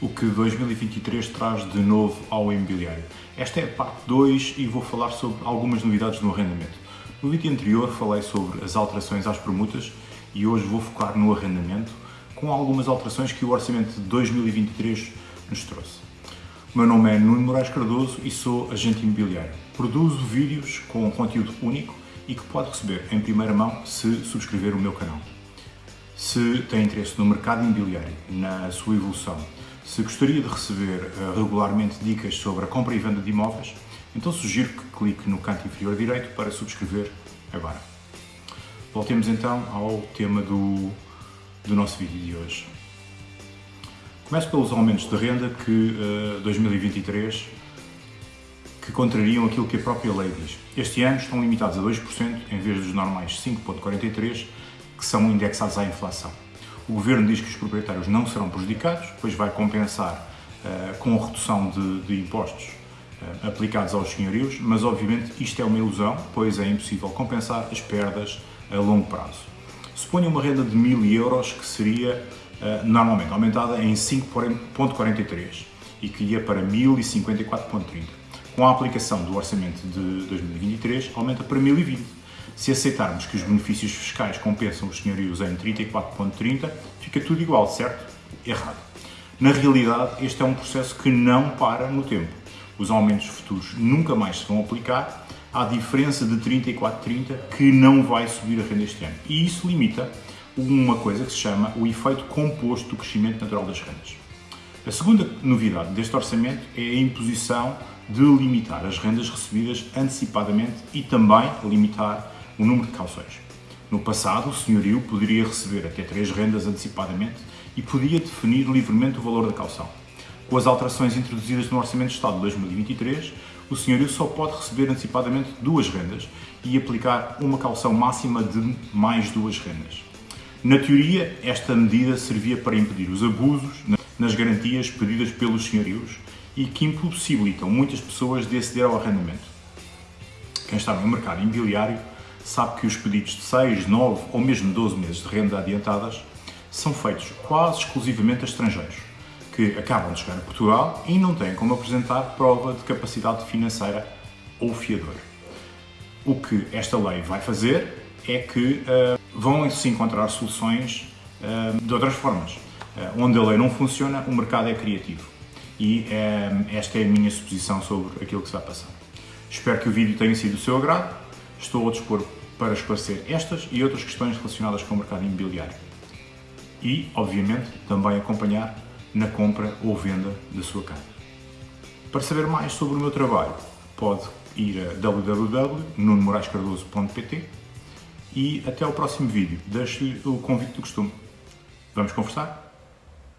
o que 2023 traz de novo ao imobiliário. Esta é a parte 2 e vou falar sobre algumas novidades no arrendamento. No vídeo anterior falei sobre as alterações às permutas e hoje vou focar no arrendamento com algumas alterações que o orçamento de 2023 nos trouxe. O meu nome é Nuno Moraes Cardoso e sou agente imobiliário. Produzo vídeos com conteúdo único e que pode receber em primeira mão se subscrever o meu canal. Se tem interesse no mercado imobiliário, na sua evolução, se gostaria de receber uh, regularmente dicas sobre a compra e venda de imóveis, então sugiro que clique no canto inferior direito para subscrever agora. Voltemos então ao tema do, do nosso vídeo de hoje. Começo pelos aumentos de renda que uh, 2023 que contrariam aquilo que a própria lei diz. Este ano estão limitados a 2% em vez dos normais 5,43% que são indexados à inflação. O Governo diz que os proprietários não serão prejudicados, pois vai compensar uh, com a redução de, de impostos uh, aplicados aos senhorios, mas obviamente isto é uma ilusão, pois é impossível compensar as perdas a longo prazo. Suponha uma renda de 1000 euros que seria uh, normalmente aumentada em 5,43 e que ia para 1054,30. Com a aplicação do orçamento de 2023, aumenta para 1020 se aceitarmos que os benefícios fiscais compensam os senhorios em 34.30, fica tudo igual, certo? Errado. Na realidade, este é um processo que não para no tempo. Os aumentos futuros nunca mais se vão aplicar, há diferença de 34,30 que não vai subir a renda este ano. E isso limita uma coisa que se chama o efeito composto do crescimento natural das rendas. A segunda novidade deste orçamento é a imposição de limitar as rendas recebidas antecipadamente e também limitar o número de calções. No passado, o senhorio poderia receber até três rendas antecipadamente e podia definir livremente o valor da calção. Com as alterações introduzidas no Orçamento de Estado de 2023, o senhorio só pode receber antecipadamente duas rendas e aplicar uma calção máxima de mais duas rendas. Na teoria, esta medida servia para impedir os abusos nas garantias pedidas pelos senhorios e que impossibilitam muitas pessoas de aceder ao arrendamento. Quem está no mercado imobiliário sabe que os pedidos de 6, 9 ou mesmo 12 meses de renda adiantadas são feitos quase exclusivamente a estrangeiros, que acabam de chegar a Portugal e não têm como apresentar prova de capacidade financeira ou fiador. O que esta lei vai fazer é que uh, vão se encontrar soluções uh, de outras formas. Uh, onde a lei não funciona, o mercado é criativo. E esta é a minha suposição sobre aquilo que se vai passar. Espero que o vídeo tenha sido do seu agrado estou a dispor para esclarecer estas e outras questões relacionadas com o mercado imobiliário. E, obviamente, também acompanhar na compra ou venda da sua casa. Para saber mais sobre o meu trabalho, pode ir a www.nunomoraescardoso.pt e até ao próximo vídeo. Deixo-lhe o convite do costume. Vamos conversar?